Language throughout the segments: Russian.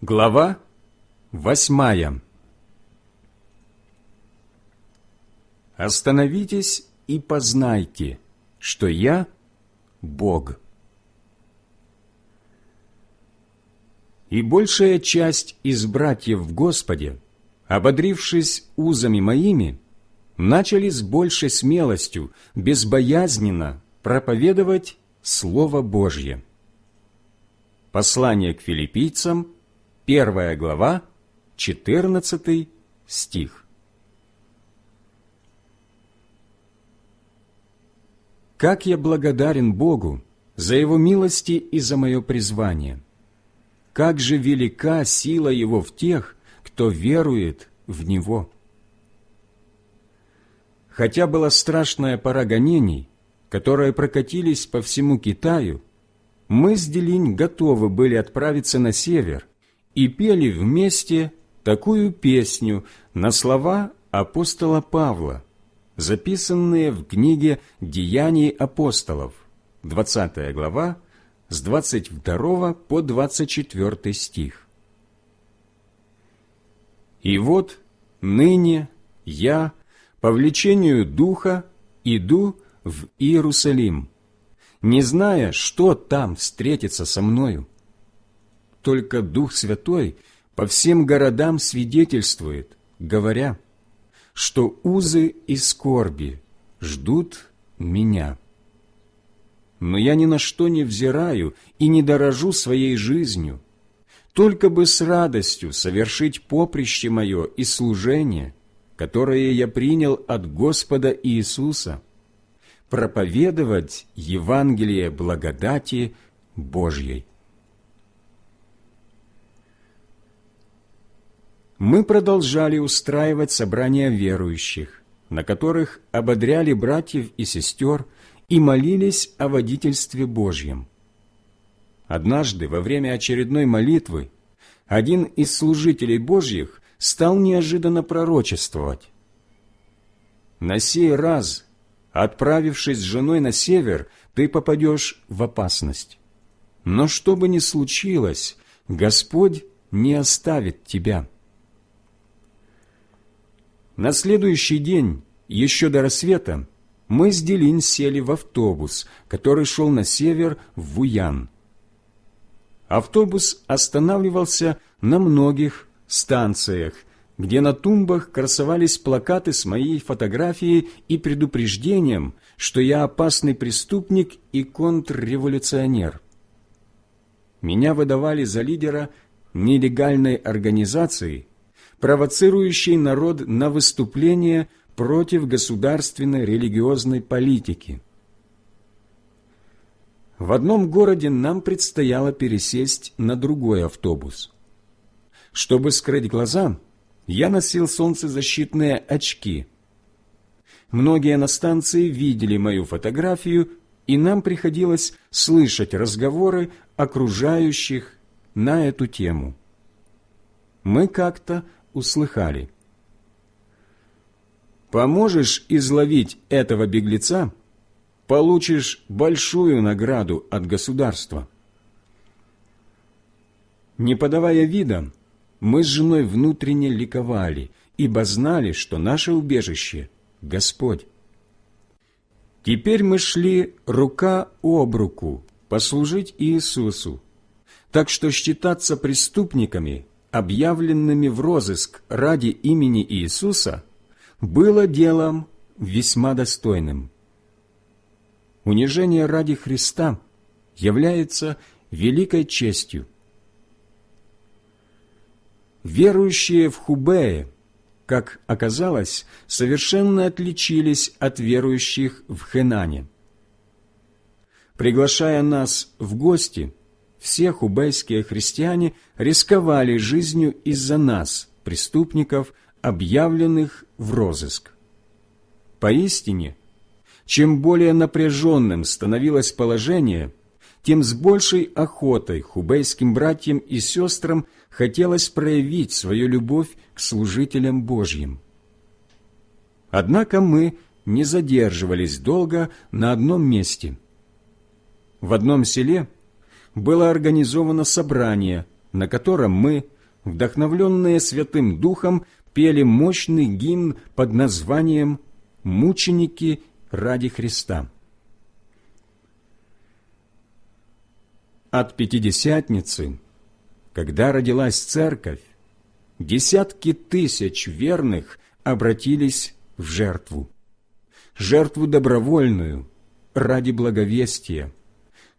Глава восьмая Остановитесь и познайте, что я Бог. И большая часть из братьев в Господе, ободрившись узами моими, начали с большей смелостью, безбоязненно проповедовать Слово Божье. Послание к филиппийцам, первая глава, 14 стих. Как я благодарен Богу за Его милости и за мое призвание! Как же велика сила Его в тех, кто верует в Него! Хотя была страшная пора гонений, которые прокатились по всему Китаю, мы с Делинь готовы были отправиться на север и пели вместе такую песню на слова апостола Павла, записанные в книге «Деяний апостолов», 20 глава, с 22 по 24 стих. «И вот ныне я, по влечению Духа, иду в Иерусалим, не зная, что там встретится со мною. Только Дух Святой по всем городам свидетельствует, говоря, что узы и скорби ждут меня. Но я ни на что не взираю и не дорожу своей жизнью, только бы с радостью совершить поприще мое и служение, которое я принял от Господа Иисуса – проповедовать Евангелие благодати Божьей. Мы продолжали устраивать собрания верующих, на которых ободряли братьев и сестер и молились о водительстве Божьем. Однажды, во время очередной молитвы, один из служителей Божьих стал неожиданно пророчествовать. На сей раз Отправившись с женой на север, ты попадешь в опасность. Но что бы ни случилось, Господь не оставит тебя. На следующий день, еще до рассвета, мы с Делин сели в автобус, который шел на север в Вуян. Автобус останавливался на многих станциях, где на тумбах красовались плакаты с моей фотографией и предупреждением, что я опасный преступник и контрреволюционер. Меня выдавали за лидера нелегальной организации, провоцирующей народ на выступление против государственной религиозной политики. В одном городе нам предстояло пересесть на другой автобус. Чтобы скрыть глаза, я носил солнцезащитные очки. Многие на станции видели мою фотографию, и нам приходилось слышать разговоры окружающих на эту тему. Мы как-то услыхали. «Поможешь изловить этого беглеца, получишь большую награду от государства». Не подавая вида, мы с женой внутренне ликовали, ибо знали, что наше убежище — Господь. Теперь мы шли рука об руку послужить Иисусу, так что считаться преступниками, объявленными в розыск ради имени Иисуса, было делом весьма достойным. Унижение ради Христа является великой честью – Верующие в Хубее, как оказалось, совершенно отличились от верующих в Хенане. Приглашая нас в гости, все хубейские христиане рисковали жизнью из-за нас, преступников, объявленных в розыск. Поистине, чем более напряженным становилось положение, тем с большей охотой хубейским братьям и сестрам хотелось проявить свою любовь к служителям Божьим. Однако мы не задерживались долго на одном месте. В одном селе было организовано собрание, на котором мы, вдохновленные Святым Духом, пели мощный гимн под названием «Мученики ради Христа». От Пятидесятницы, когда родилась Церковь, десятки тысяч верных обратились в жертву. Жертву добровольную, ради благовестия,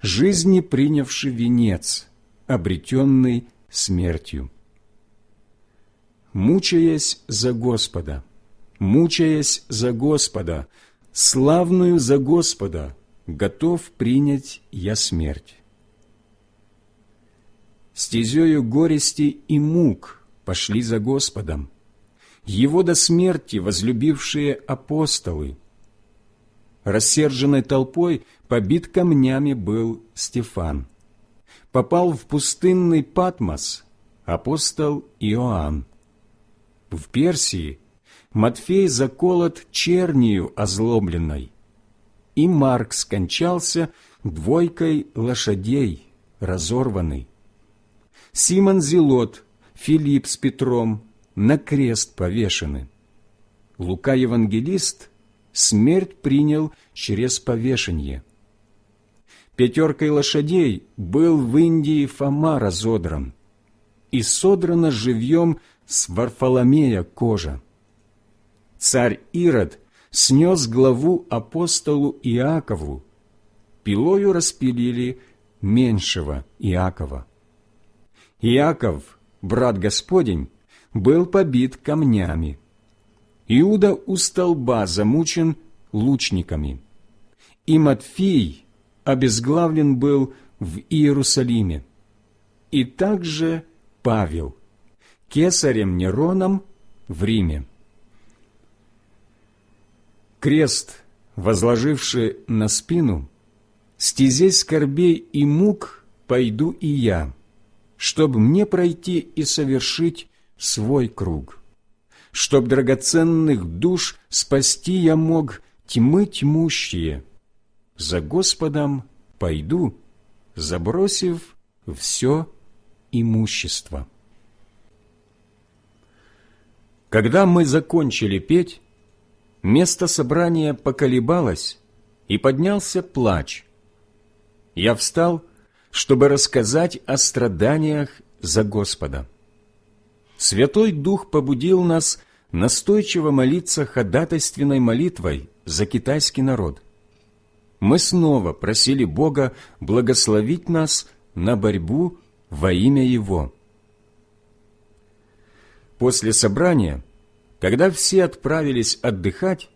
жизни принявший венец, обретенный смертью. Мучаясь за Господа, мучаясь за Господа, славную за Господа, готов принять я смерть стезею горести и мук пошли за Господом, Его до смерти возлюбившие апостолы. Рассерженной толпой побит камнями был Стефан. Попал в пустынный Патмос апостол Иоанн. В Персии Матфей заколот чернию озлобленной, и Марк скончался двойкой лошадей, разорванный. Симон Зелот, Филипп с Петром на крест повешены. Лука Евангелист смерть принял через повешение. Пятеркой лошадей был в Индии Фома разодран, и содрана живьем с Варфоломея кожа. Царь Ирод снес главу апостолу Иакову, пилою распилили меньшего Иакова. Иаков, брат Господень, был побит камнями. Иуда у столба замучен лучниками. И Матфий обезглавлен был в Иерусалиме. И также Павел, кесарем Нероном в Риме. Крест, возложивший на спину, стезей скорбей и мук пойду и я, чтобы мне пройти и совершить свой круг. Чтоб драгоценных душ спасти я мог тьмы тьмущие. За Господом пойду, забросив все имущество. Когда мы закончили петь, место собрания поколебалось, и поднялся плач. Я встал чтобы рассказать о страданиях за Господа. Святой Дух побудил нас настойчиво молиться ходатайственной молитвой за китайский народ. Мы снова просили Бога благословить нас на борьбу во имя Его. После собрания, когда все отправились отдыхать,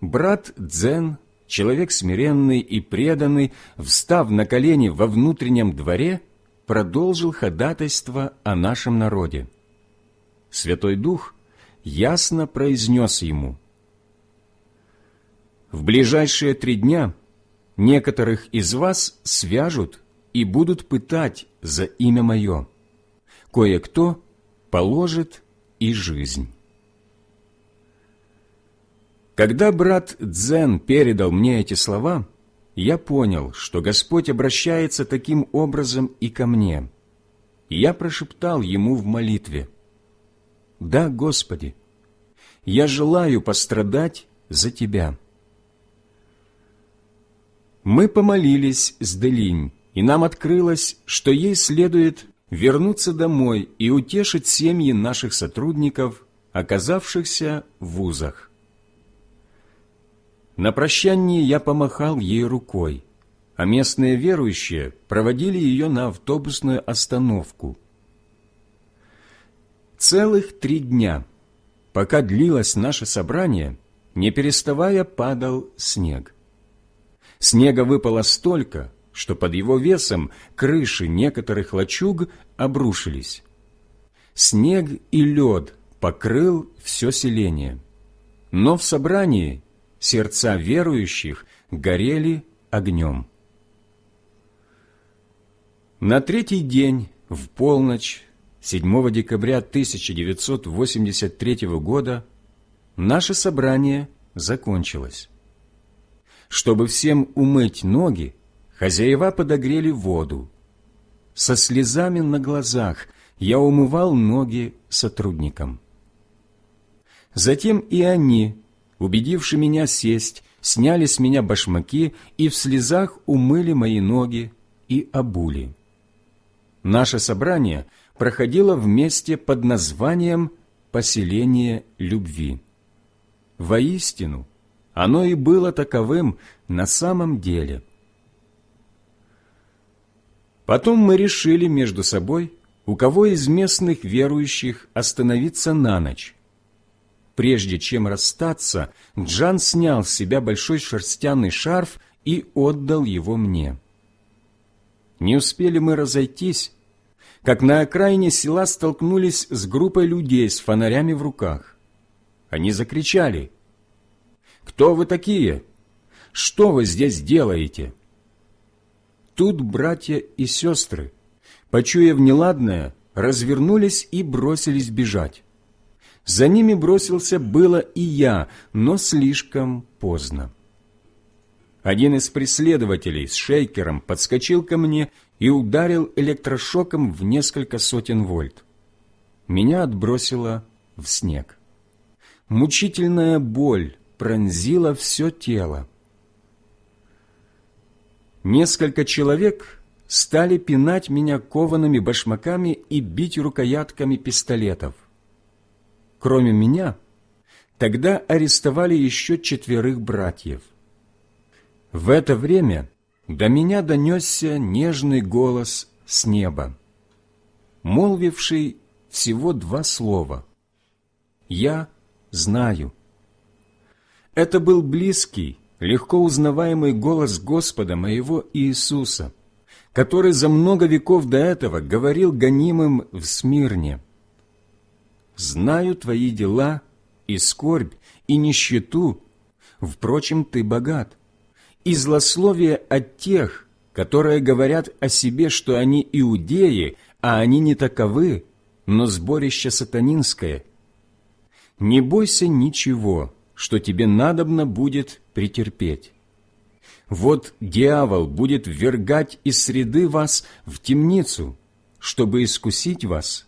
брат Дзен человек смиренный и преданный, встав на колени во внутреннем дворе, продолжил ходатайство о нашем народе. Святой Дух ясно произнес ему, «В ближайшие три дня некоторых из вас свяжут и будут пытать за имя Мое. Кое-кто положит и жизнь». Когда брат Дзен передал мне эти слова, я понял, что Господь обращается таким образом и ко мне. Я прошептал ему в молитве, «Да, Господи, я желаю пострадать за Тебя». Мы помолились с Делинь, и нам открылось, что ей следует вернуться домой и утешить семьи наших сотрудников, оказавшихся в вузах. На прощании я помахал ей рукой, а местные верующие проводили ее на автобусную остановку. Целых три дня, пока длилось наше собрание, не переставая падал снег. Снега выпало столько, что под его весом крыши некоторых лачуг обрушились. Снег и лед покрыл все селение. Но в собрании сердца верующих горели огнем. На третий день, в полночь, 7 декабря 1983 года, наше собрание закончилось. Чтобы всем умыть ноги, хозяева подогрели воду. со слезами на глазах я умывал ноги сотрудникам. Затем и они, убедивши меня сесть, сняли с меня башмаки и в слезах умыли мои ноги и обули. Наше собрание проходило вместе под названием «Поселение любви». Воистину, оно и было таковым на самом деле. Потом мы решили между собой, у кого из местных верующих остановиться на ночь. Прежде чем расстаться, Джан снял с себя большой шерстяный шарф и отдал его мне. Не успели мы разойтись, как на окраине села столкнулись с группой людей с фонарями в руках. Они закричали «Кто вы такие? Что вы здесь делаете?» Тут братья и сестры, почуяв неладное, развернулись и бросились бежать. За ними бросился было и я, но слишком поздно. Один из преследователей с шейкером подскочил ко мне и ударил электрошоком в несколько сотен вольт. Меня отбросило в снег. Мучительная боль пронзила все тело. Несколько человек стали пинать меня коваными башмаками и бить рукоятками пистолетов. Кроме меня, тогда арестовали еще четверых братьев. В это время до меня донесся нежный голос с неба, молвивший всего два слова «Я знаю». Это был близкий, легко узнаваемый голос Господа моего Иисуса, который за много веков до этого говорил гонимым в Смирне. «Знаю твои дела и скорбь, и нищету, впрочем, ты богат и злословие от тех, которые говорят о себе, что они иудеи, а они не таковы, но сборище сатанинское. Не бойся ничего, что тебе надобно будет претерпеть. Вот дьявол будет ввергать из среды вас в темницу, чтобы искусить вас,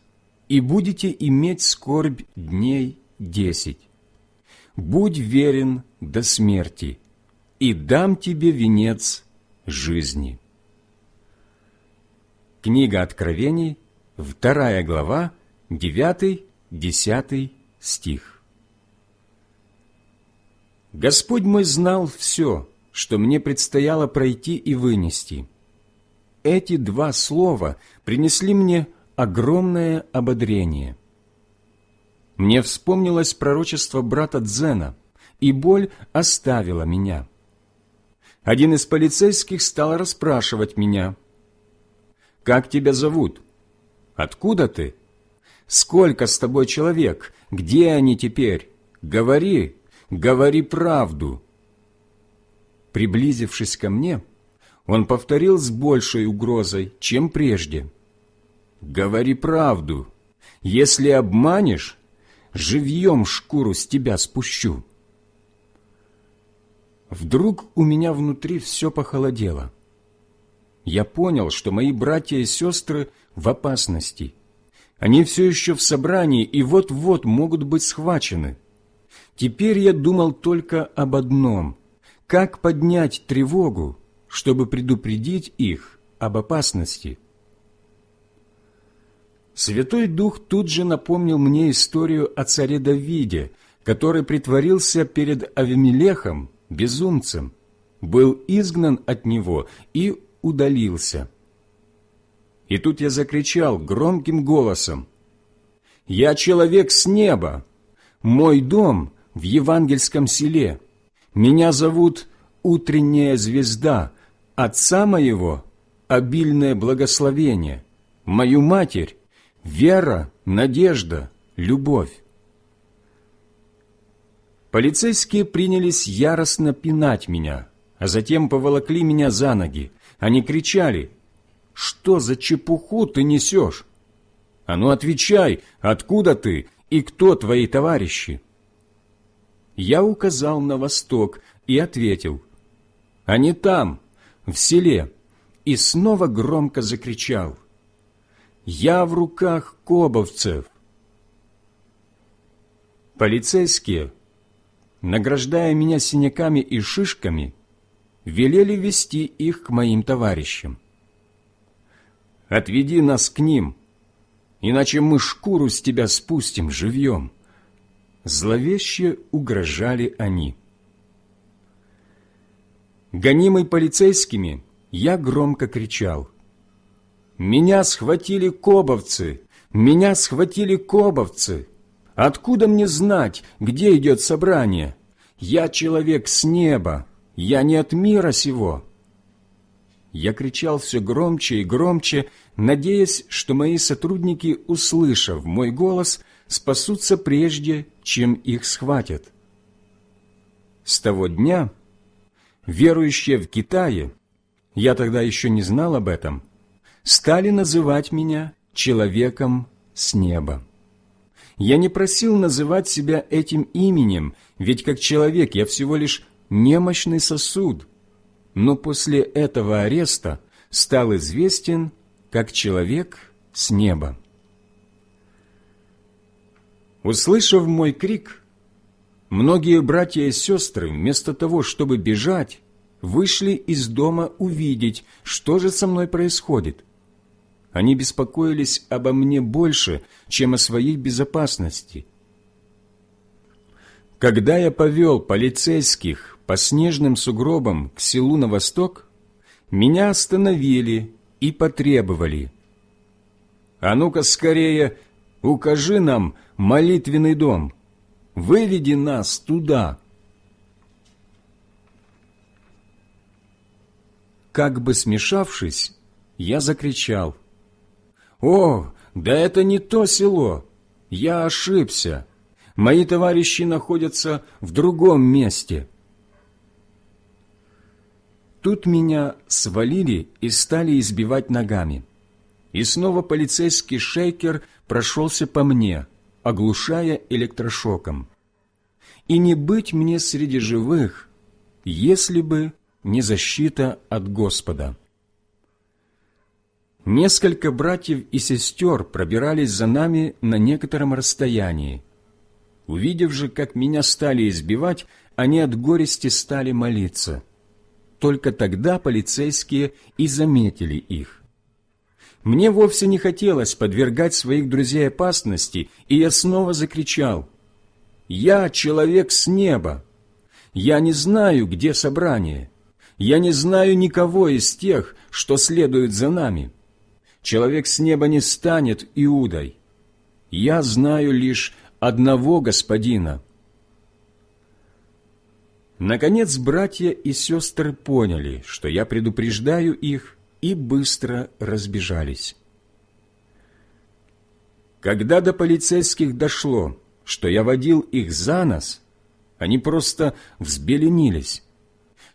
и будете иметь скорбь дней десять. Будь верен до смерти, и дам тебе венец жизни». Книга Откровений, вторая глава, девятый, десятый стих. Господь мой знал все, что мне предстояло пройти и вынести. Эти два слова принесли мне огромное ободрение. Мне вспомнилось пророчество брата Дзена, и боль оставила меня один из полицейских стал расспрашивать меня. «Как тебя зовут? Откуда ты? Сколько с тобой человек? Где они теперь? Говори, говори правду!» Приблизившись ко мне, он повторил с большей угрозой, чем прежде. «Говори правду. Если обманешь, живьем шкуру с тебя спущу». Вдруг у меня внутри все похолодело. Я понял, что мои братья и сестры в опасности. Они все еще в собрании и вот-вот могут быть схвачены. Теперь я думал только об одном – как поднять тревогу, чтобы предупредить их об опасности. Святой Дух тут же напомнил мне историю о царе Давиде, который притворился перед Авимелехом безумцем, был изгнан от него и удалился. И тут я закричал громким голосом, «Я человек с неба! Мой дом в евангельском селе. Меня зовут Утренняя звезда, отца моего – обильное благословение, мою матерь – вера, надежда, любовь. Полицейские принялись яростно пинать меня, а затем поволокли меня за ноги. Они кричали, «Что за чепуху ты несешь? А ну отвечай, откуда ты и кто твои товарищи?» Я указал на восток и ответил, «Они там, в селе», и снова громко закричал, Я в руках кобовцев. Полицейские, награждая меня синяками и шишками, велели вести их к моим товарищам. «Отведи нас к ним, иначе мы шкуру с тебя спустим живьем». Зловеще угрожали они. Гонимый полицейскими, я громко кричал. «Меня схватили кобовцы! Меня схватили кобовцы! Откуда мне знать, где идет собрание? Я человек с неба, я не от мира сего!» Я кричал все громче и громче, надеясь, что мои сотрудники, услышав мой голос, спасутся прежде, чем их схватят. С того дня верующие в Китае, я тогда еще не знал об этом, стали называть меня человеком с неба. Я не просил называть себя этим именем, ведь как человек я всего лишь немощный сосуд, но после этого ареста стал известен как человек с неба. Услышав мой крик, Многие братья и сестры, вместо того, чтобы бежать, вышли из дома увидеть, что же со мной происходит. Они беспокоились обо мне больше, чем о своей безопасности. Когда я повел полицейских по снежным сугробам к селу на восток, меня остановили и потребовали. «А ну-ка скорее, укажи нам молитвенный дом» выведи нас туда. Как бы смешавшись, я закричал. «О, да это не то село! Я ошибся! Мои товарищи находятся в другом месте!» Тут меня свалили и стали избивать ногами. И снова полицейский шейкер прошелся по мне – оглушая электрошоком. И не быть мне среди живых, если бы не защита от Господа. Несколько братьев и сестер пробирались за нами на некотором расстоянии. Увидев же, как меня стали избивать, они от горести стали молиться. Только тогда полицейские и заметили их. Мне вовсе не хотелось подвергать своих друзей опасности, и я снова закричал. «Я человек с неба! Я не знаю, где собрание. Я не знаю никого из тех, что следуют за нами. Человек с неба не станет Иудой. Я знаю лишь одного Господина». Наконец братья и сестры поняли, что я предупреждаю их, и быстро разбежались. Когда до полицейских дошло, что я водил их за нос, они просто взбеленились.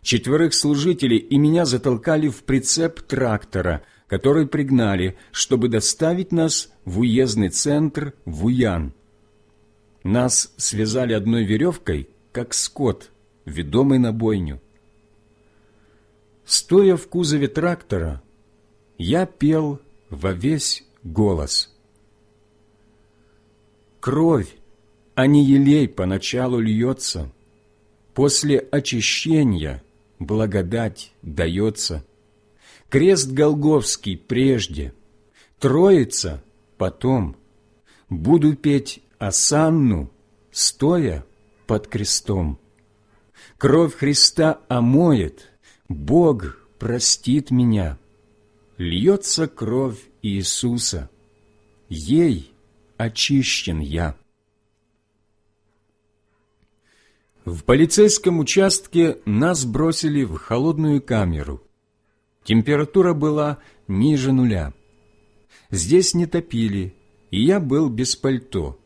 Четверых служителей и меня затолкали в прицеп трактора, который пригнали, чтобы доставить нас в уездный центр в Уян. Нас связали одной веревкой, как скот, ведомый на бойню. Стоя в кузове трактора, я пел во весь голос. Кровь, а не елей поначалу льется, после очищения благодать дается. Крест Голговский прежде, Троица потом. Буду петь осанну, стоя под крестом. Кровь Христа омоет, Бог простит меня. Льется кровь Иисуса, ей очищен я. В полицейском участке нас бросили в холодную камеру. Температура была ниже нуля. Здесь не топили, и я был без пальто.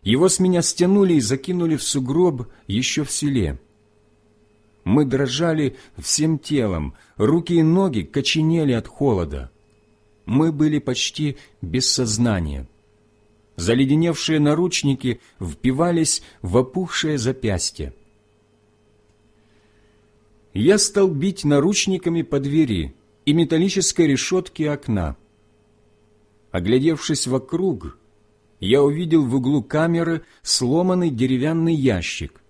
Его с меня стянули и закинули в сугроб еще в селе. Мы дрожали всем телом, руки и ноги коченели от холода. Мы были почти без сознания. Заледеневшие наручники впивались в опухшее запястье. Я стал бить наручниками по двери и металлической решетке окна. Оглядевшись вокруг, я увидел в углу камеры сломанный деревянный ящик.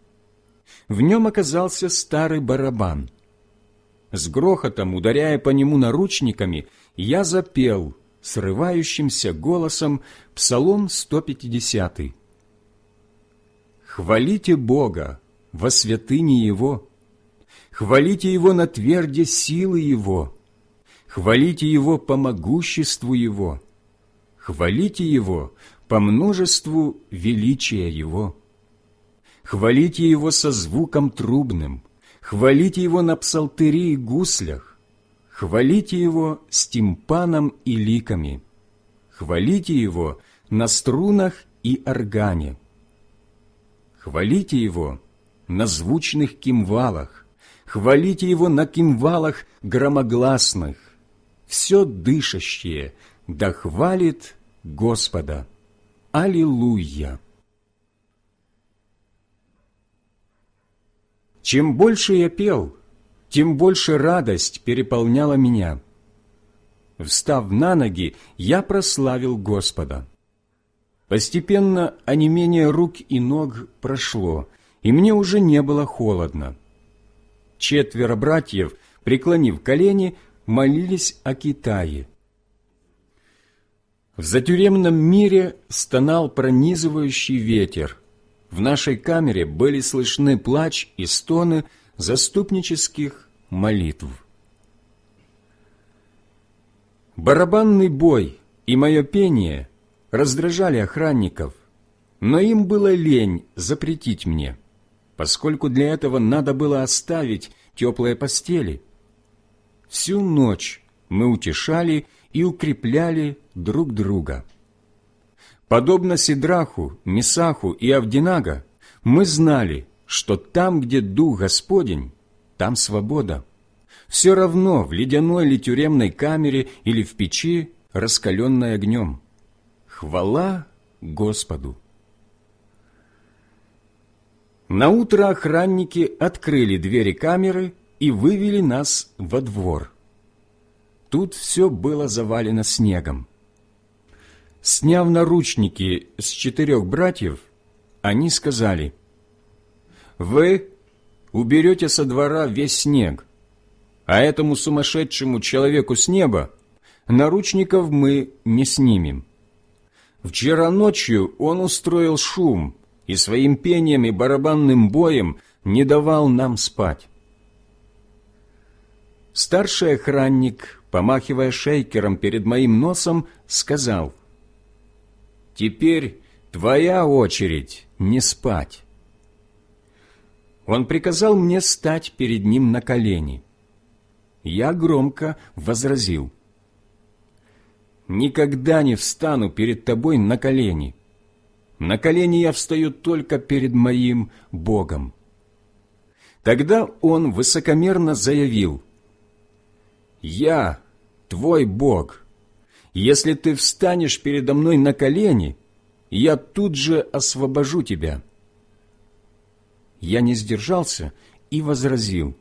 В нем оказался старый барабан. С грохотом, ударяя по нему наручниками, я запел срывающимся голосом Псалом 150. «Хвалите Бога во святыне Его, хвалите Его на тверде силы Его, хвалите Его по могуществу Его, хвалите Его по множеству величия Его. Хвалите Его со звуком трубным, хвалите Его на псалтыре и гуслях, хвалите Его с тимпаном и ликами, хвалите Его на струнах и органе, хвалите Его на звучных кимвалах, хвалите Его на кимвалах громогласных, все дышащее да хвалит Господа. Аллилуйя! Чем больше я пел, тем больше радость переполняла меня. Встав на ноги, я прославил Господа. Постепенно онемение рук и ног прошло, и мне уже не было холодно. Четверо братьев, преклонив колени, молились о Китае. В затюремном мире стонал пронизывающий ветер. В нашей камере были слышны плач и стоны заступнических молитв. Барабанный бой и мое пение раздражали охранников, но им было лень запретить мне, поскольку для этого надо было оставить теплые постели. Всю ночь мы утешали и укрепляли друг друга. Подобно Сидраху, Месаху и Авдинага, мы знали, что там, где Дух Господень, там свобода. Все равно в ледяной или тюремной камере или в печи, раскаленной огнем. Хвала Господу! Наутро охранники открыли двери камеры и вывели нас во двор. Тут все было завалено снегом. Сняв наручники с четырех братьев, они сказали, «Вы уберете со двора весь снег, а этому сумасшедшему человеку с неба наручников мы не снимем. Вчера ночью он устроил шум и своим пением и барабанным боем не давал нам спать. Старший охранник помахивая шейкером перед моим носом, сказал, «Теперь твоя очередь не спать». Он приказал мне стать перед ним на колени. Я громко возразил, «Никогда не встану перед тобой на колени. На колени я встаю только перед моим Богом». Тогда он высокомерно заявил, «Я твой Бог. Если ты встанешь передо мной на колени, я тут же освобожу тебя». Я не сдержался и возразил.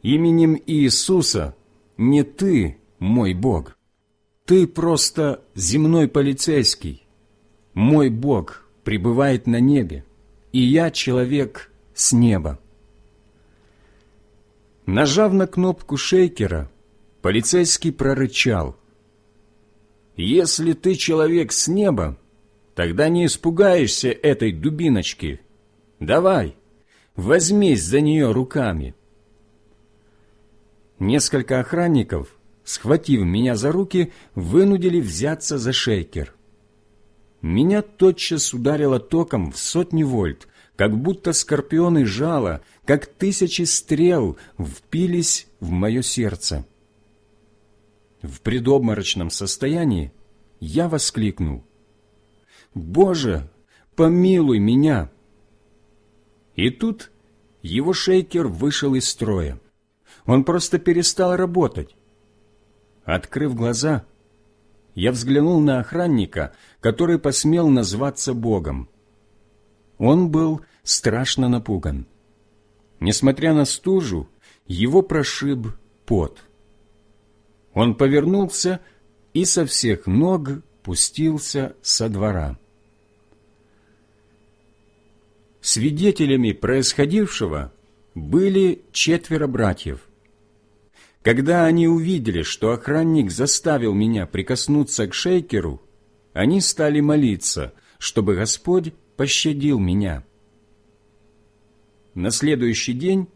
«Именем Иисуса не ты мой Бог. Ты просто земной полицейский. Мой Бог пребывает на небе, и я человек с неба». Нажав на кнопку шейкера, Полицейский прорычал. «Если ты человек с неба, тогда не испугаешься этой дубиночки. Давай, возьмись за нее руками». Несколько охранников, схватив меня за руки, вынудили взяться за шейкер. Меня тотчас ударило током в сотни вольт, как будто скорпионы жало, как тысячи стрел впились в мое сердце. В предобморочном состоянии я воскликнул. «Боже, помилуй меня!» И тут его шейкер вышел из строя. Он просто перестал работать. Открыв глаза, я взглянул на охранника, который посмел назваться Богом. Он был страшно напуган. Несмотря на стужу, его прошиб пот. Он повернулся, и со всех ног пустился со двора. Свидетелями происходившего были четверо братьев. Когда они увидели, что охранник заставил меня прикоснуться к шейкеру, они стали молиться, чтобы Господь пощадил меня. На следующий день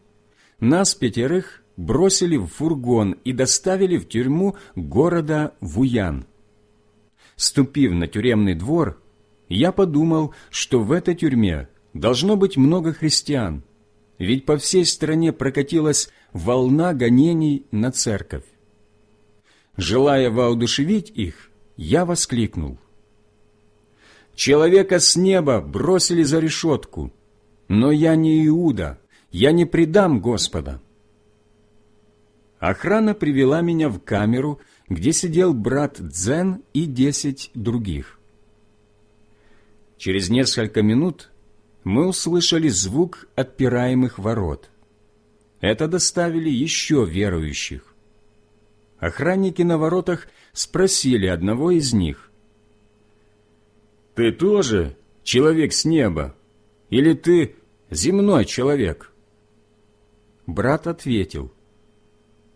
нас пятерых бросили в фургон и доставили в тюрьму города Вуян. Ступив на тюремный двор, я подумал, что в этой тюрьме должно быть много христиан, ведь по всей стране прокатилась волна гонений на церковь. Желая воодушевить их, я воскликнул. «Человека с неба бросили за решетку, но я не Иуда, я не предам Господа». Охрана привела меня в камеру, где сидел брат Дзен и десять других. Через несколько минут мы услышали звук отпираемых ворот. Это доставили еще верующих. Охранники на воротах спросили одного из них. «Ты тоже человек с неба? Или ты земной человек?» Брат ответил.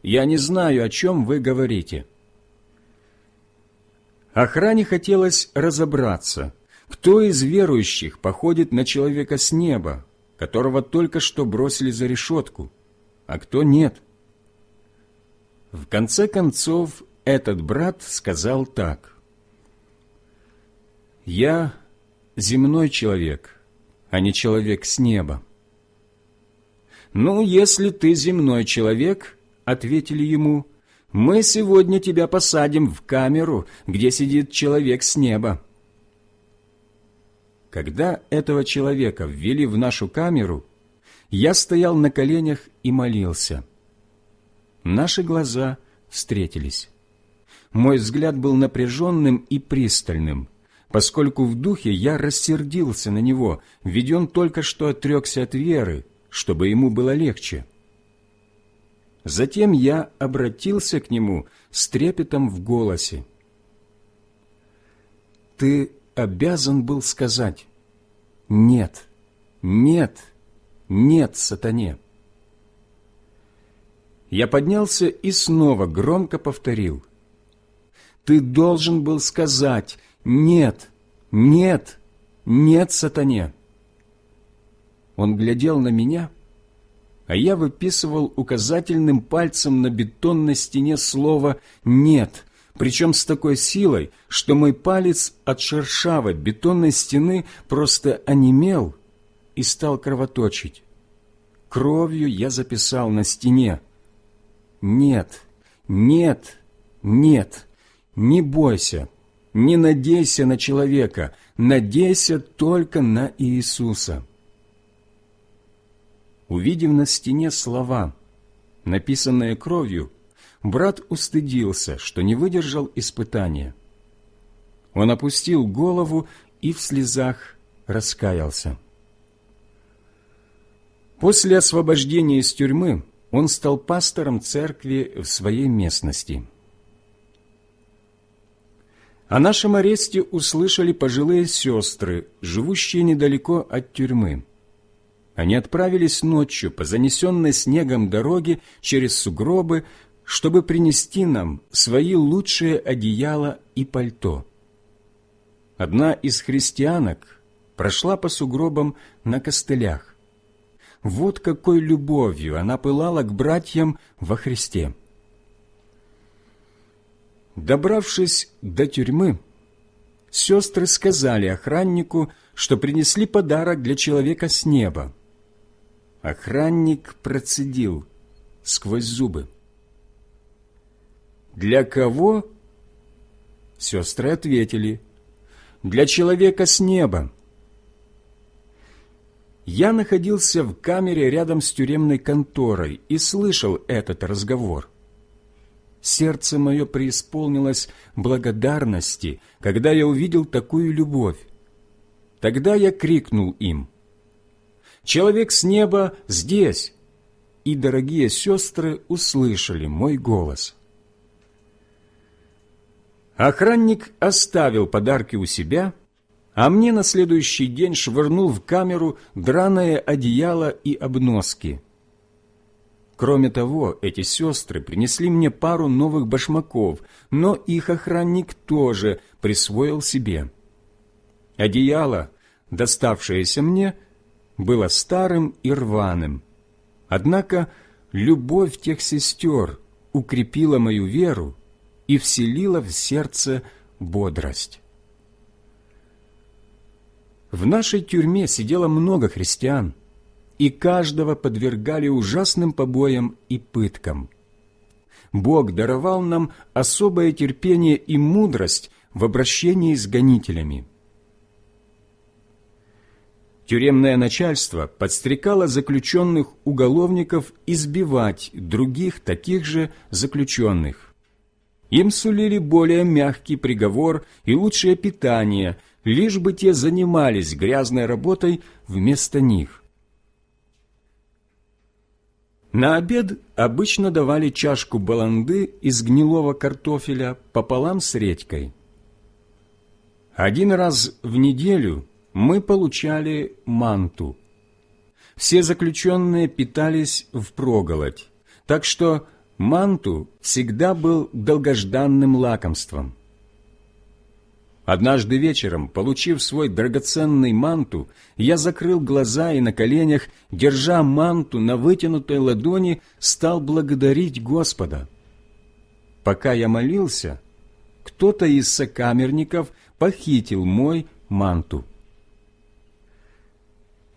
«Я не знаю, о чем вы говорите». Охране хотелось разобраться, кто из верующих походит на человека с неба, которого только что бросили за решетку, а кто нет? В конце концов, этот брат сказал так. «Я земной человек, а не человек с неба». «Ну, если ты земной человек, — ответили ему, — мы сегодня тебя посадим в камеру, где сидит человек с неба. Когда этого человека ввели в нашу камеру, я стоял на коленях и молился. Наши глаза встретились. Мой взгляд был напряженным и пристальным, поскольку в духе я рассердился на него, ведь он только что отрекся от веры, чтобы ему было легче. Затем я обратился к нему с трепетом в голосе. «Ты обязан был сказать «Нет, нет, нет, сатане». Я поднялся и снова громко повторил. «Ты должен был сказать «Нет, нет, нет, сатане». Он глядел на меня, а я выписывал указательным пальцем на бетонной стене слово «нет», причем с такой силой, что мой палец от шершавой бетонной стены просто онемел и стал кровоточить. Кровью я записал на стене. «Нет, нет, нет, не бойся, не надейся на человека, надейся только на Иисуса». Увидев на стене слова, написанные кровью, брат устыдился, что не выдержал испытания. Он опустил голову и в слезах раскаялся. После освобождения из тюрьмы он стал пастором церкви в своей местности. О нашем аресте услышали пожилые сестры, живущие недалеко от тюрьмы. Они отправились ночью по занесенной снегом дороге через сугробы чтобы принести нам свои лучшие одеяла и пальто. Одна из христианок прошла по сугробам на костылях. Вот какой любовью она пылала к братьям во Христе. Добравшись до тюрьмы, сестры сказали охраннику, что принесли подарок для человека с неба. Охранник процедил сквозь зубы. «Для кого?» Сестры ответили, «Для человека с неба». Я находился в камере рядом с тюремной конторой и слышал этот разговор. Сердце мое преисполнилось благодарности, когда я увидел такую любовь. Тогда я крикнул им, «Человек с неба здесь!» И дорогие сестры услышали мой голос – Охранник оставил подарки у себя, а мне на следующий день швырнул в камеру драное одеяло и обноски. Кроме того, эти сестры принесли мне пару новых башмаков, но их охранник тоже присвоил себе. Одеяло, доставшееся мне, было старым и рваным. Однако любовь тех сестер укрепила мою веру и вселила в сердце бодрость. В нашей тюрьме сидело много христиан, и каждого подвергали ужасным побоям и пыткам. Бог даровал нам особое терпение и мудрость в обращении с гонителями. Тюремное начальство подстрекало заключенных уголовников избивать других таких же заключенных. Им сулили более мягкий приговор и лучшее питание, лишь бы те занимались грязной работой вместо них. На обед обычно давали чашку баланды из гнилого картофеля пополам с редькой. Один раз в неделю мы получали манту. Все заключенные питались впроголодь, так что манту всегда был долгожданным лакомством. Однажды вечером, получив свой драгоценный манту, я закрыл глаза и на коленях, держа манту на вытянутой ладони, стал благодарить Господа. Пока я молился, кто-то из сокамерников похитил мой манту.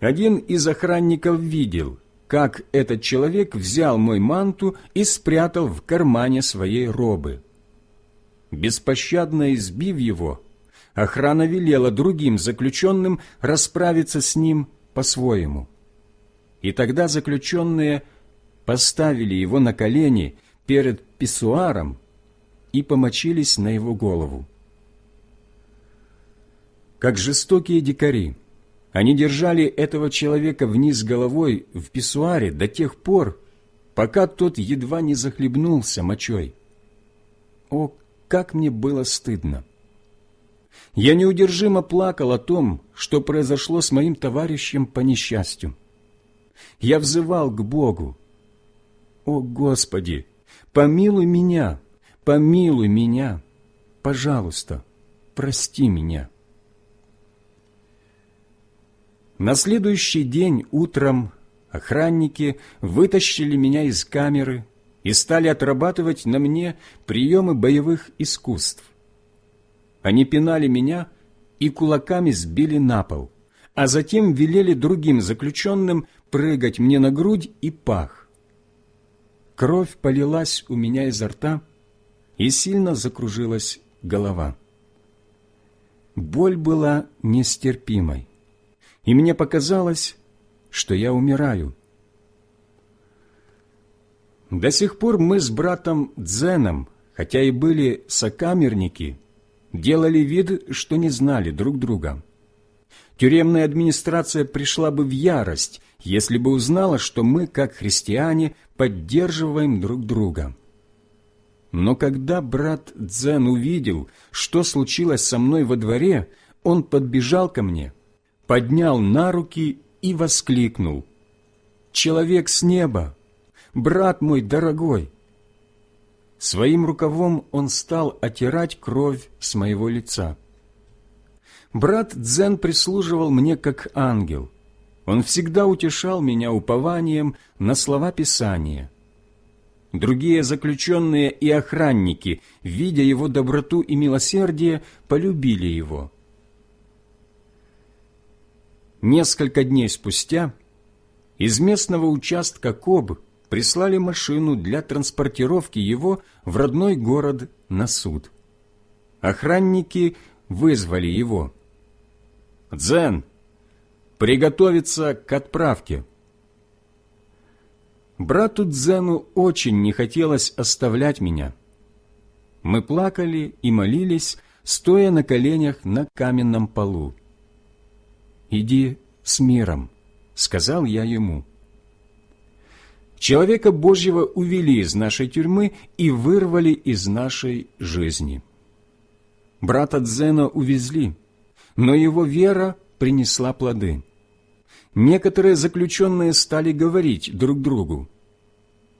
Один из охранников видел, как этот человек взял мой манту и спрятал в кармане своей робы. Беспощадно избив его, охрана велела другим заключенным расправиться с ним по-своему. И тогда заключенные поставили его на колени перед писсуаром и помочились на его голову. Как жестокие дикари, они держали этого человека вниз головой в писсуаре до тех пор, пока тот едва не захлебнулся мочой. О, как мне было стыдно! Я неудержимо плакал о том, что произошло с моим товарищем по несчастью. Я взывал к Богу. «О, Господи, помилуй меня, помилуй меня, пожалуйста, прости меня». На следующий день утром охранники вытащили меня из камеры и стали отрабатывать на мне приемы боевых искусств. Они пинали меня и кулаками сбили на пол, а затем велели другим заключенным прыгать мне на грудь и пах. Кровь полилась у меня изо рта, и сильно закружилась голова. Боль была нестерпимой и мне показалось, что я умираю. До сих пор мы с братом Дзеном, хотя и были сокамерники, делали вид, что не знали друг друга. Тюремная администрация пришла бы в ярость, если бы узнала, что мы, как христиане, поддерживаем друг друга. Но когда брат Дзен увидел, что случилось со мной во дворе, он подбежал ко мне – поднял на руки и воскликнул. «Человек с неба! Брат мой дорогой!» Своим рукавом он стал отирать кровь с моего лица. Брат Дзен прислуживал мне как ангел. Он всегда утешал меня упованием на слова Писания. Другие заключенные и охранники, видя его доброту и милосердие, полюбили его – Несколько дней спустя из местного участка КОБ прислали машину для транспортировки его в родной город на суд. Охранники вызвали его. «Дзен, приготовиться к отправке». Брату Дзену очень не хотелось оставлять меня. Мы плакали и молились, стоя на коленях на каменном полу. «Иди с миром», — сказал я ему. Человека Божьего увели из нашей тюрьмы и вырвали из нашей жизни. брата Дзена увезли, но его вера принесла плоды. Некоторые заключенные стали говорить друг другу,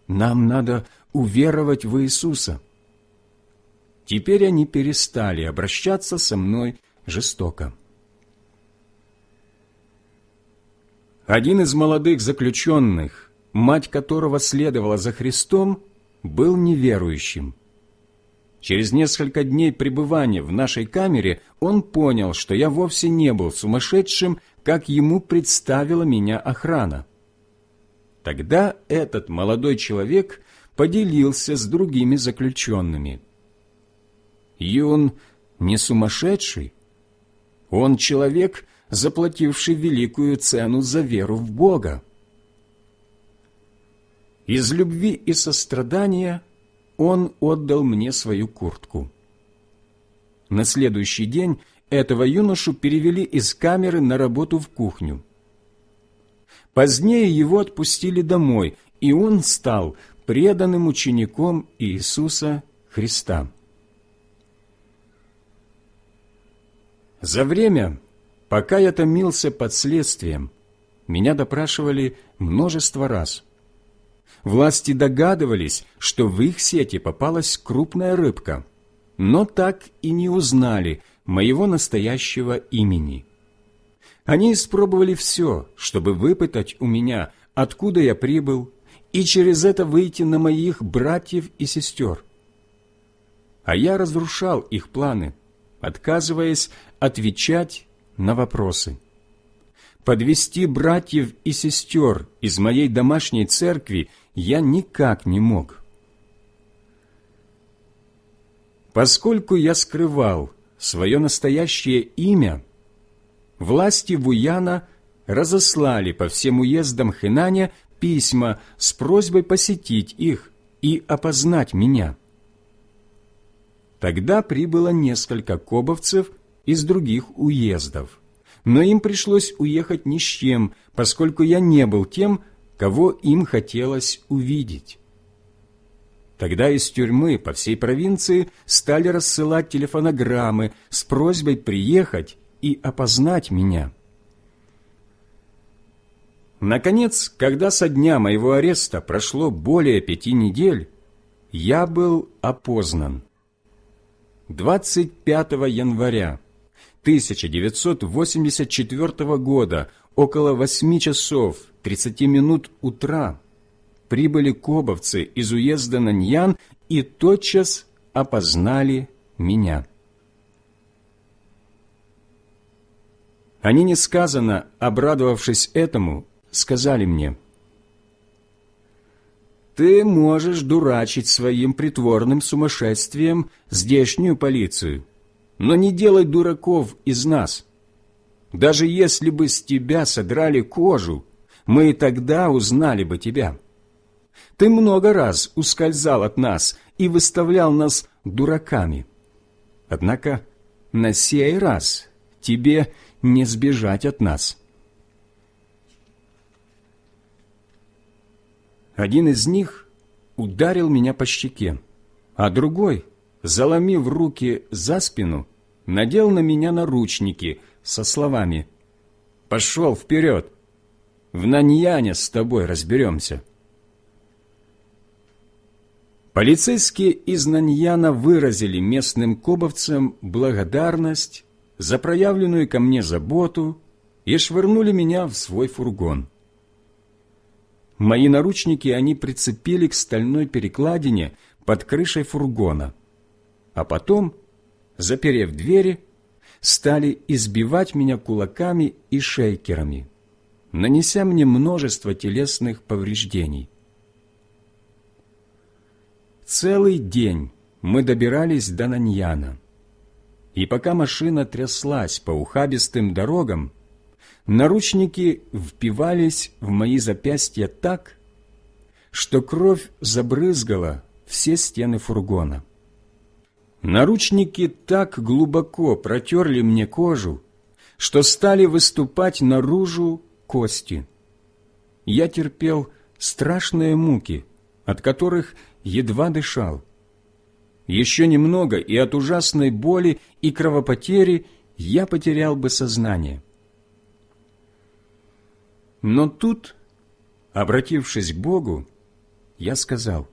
«Нам надо уверовать в Иисуса». Теперь они перестали обращаться со мной жестоко. Один из молодых заключенных, мать которого следовала за Христом, был неверующим. Через несколько дней пребывания в нашей камере он понял, что я вовсе не был сумасшедшим, как ему представила меня охрана. Тогда этот молодой человек поделился с другими заключенными. Юн не сумасшедший. Он человек, заплативший великую цену за веру в Бога. Из любви и сострадания он отдал мне свою куртку. На следующий день этого юношу перевели из камеры на работу в кухню. Позднее его отпустили домой, и он стал преданным учеником Иисуса Христа. За время, Пока я томился под следствием, меня допрашивали множество раз. Власти догадывались, что в их сети попалась крупная рыбка, но так и не узнали моего настоящего имени. Они испробовали все, чтобы выпытать у меня, откуда я прибыл, и через это выйти на моих братьев и сестер. А я разрушал их планы, отказываясь отвечать на вопросы. Подвести братьев и сестер из моей домашней церкви я никак не мог. Поскольку я скрывал свое настоящее имя, власти Вуяна разослали по всем уездам Хэнаня письма с просьбой посетить их и опознать меня. Тогда прибыло несколько кобовцев из других уездов. Но им пришлось уехать ни с чем, поскольку я не был тем, кого им хотелось увидеть. Тогда из тюрьмы по всей провинции стали рассылать телефонограммы с просьбой приехать и опознать меня. Наконец, когда со дня моего ареста прошло более пяти недель, я был опознан. 25 января 1984 года около 8 часов 30 минут утра прибыли кобовцы из уезда Наньян и тотчас опознали меня. Они несказанно, обрадовавшись этому, сказали мне, «Ты можешь дурачить своим притворным сумасшествием здешнюю полицию» но не делай дураков из нас. Даже если бы с тебя содрали кожу, мы и тогда узнали бы тебя. Ты много раз ускользал от нас и выставлял нас дураками. Однако на сей раз тебе не сбежать от нас. Один из них ударил меня по щеке, а другой, заломив руки за спину, надел на меня наручники со словами «Пошел вперед! В Наньяне с тобой разберемся!» Полицейские из Наньяна выразили местным кобовцам благодарность за проявленную ко мне заботу и швырнули меня в свой фургон. Мои наручники они прицепили к стальной перекладине под крышей фургона, а потом заперев двери, стали избивать меня кулаками и шейкерами, нанеся мне множество телесных повреждений. Целый день мы добирались до Наньяна, и пока машина тряслась по ухабистым дорогам, наручники впивались в мои запястья так, что кровь забрызгала все стены фургона. Наручники так глубоко протерли мне кожу, что стали выступать наружу кости. Я терпел страшные муки, от которых едва дышал. Еще немного, и от ужасной боли и кровопотери я потерял бы сознание. Но тут, обратившись к Богу, я сказал,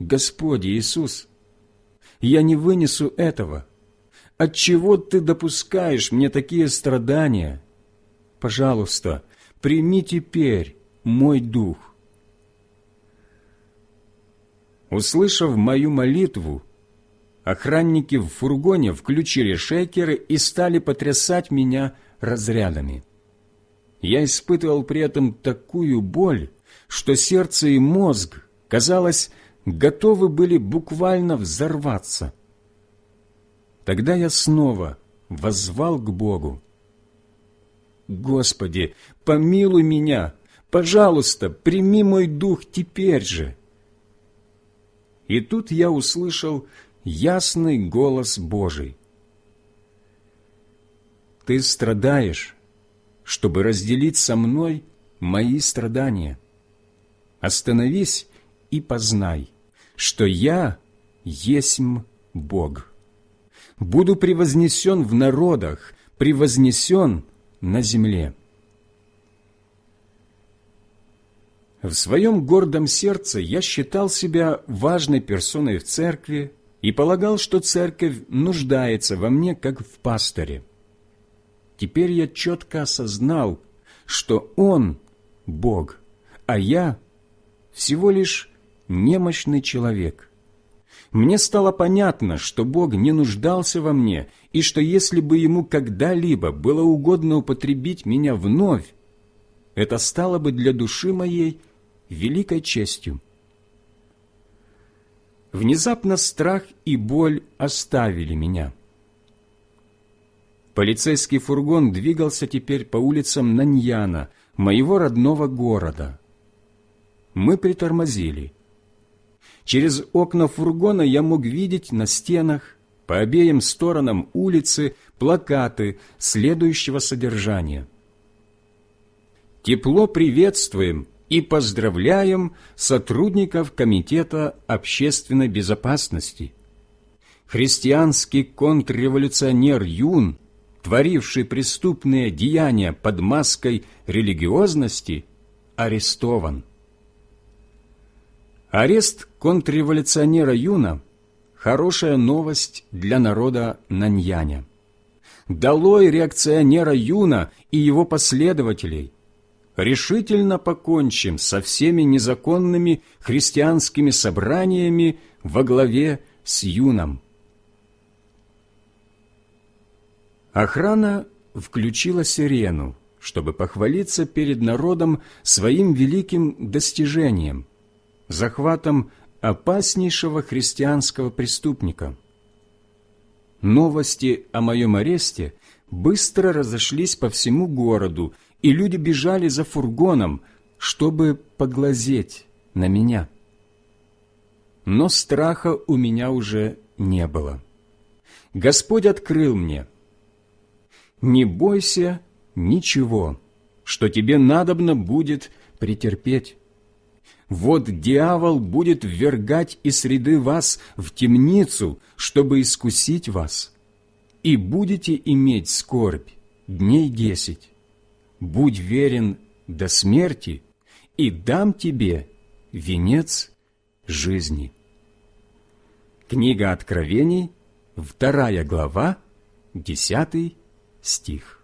«Господи Иисус, я не вынесу этого. Отчего Ты допускаешь мне такие страдания? Пожалуйста, прими теперь мой дух». Услышав мою молитву, охранники в фургоне включили шейкеры и стали потрясать меня разрядами. Я испытывал при этом такую боль, что сердце и мозг, казалось, готовы были буквально взорваться. Тогда я снова воззвал к Богу. «Господи, помилуй меня! Пожалуйста, прими мой дух теперь же!» И тут я услышал ясный голос Божий. «Ты страдаешь, чтобы разделить со мной мои страдания. Остановись и познай, что я есмь Бог. Буду превознесен в народах, превознесен на земле». В своем гордом сердце я считал себя важной персоной в церкви и полагал, что церковь нуждается во мне, как в пасторе. Теперь я четко осознал, что Он – Бог, а я – всего лишь немощный человек. Мне стало понятно, что Бог не нуждался во мне, и что если бы Ему когда-либо было угодно употребить меня вновь, это стало бы для души моей – великой честью. Внезапно страх и боль оставили меня. Полицейский фургон двигался теперь по улицам Наньяна, моего родного города. Мы притормозили. Через окна фургона я мог видеть на стенах, по обеим сторонам улицы, плакаты следующего содержания. «Тепло приветствуем и поздравляем сотрудников Комитета общественной безопасности. Христианский контрреволюционер Юн, творивший преступные деяния под маской религиозности, арестован. Арест контрреволюционера Юна – хорошая новость для народа Наньяня. Долой реакционера Юна и его последователей – решительно покончим со всеми незаконными христианскими собраниями во главе с Юном. Охрана включила сирену, чтобы похвалиться перед народом своим великим достижением – захватом опаснейшего христианского преступника. Новости о моем аресте быстро разошлись по всему городу и люди бежали за фургоном, чтобы поглазеть на меня. Но страха у меня уже не было. Господь открыл мне. «Не бойся ничего, что тебе надобно будет претерпеть. Вот дьявол будет ввергать из среды вас в темницу, чтобы искусить вас, и будете иметь скорбь дней десять будь верен до смерти, и дам тебе венец жизни». Книга Откровений, вторая глава, десятый стих.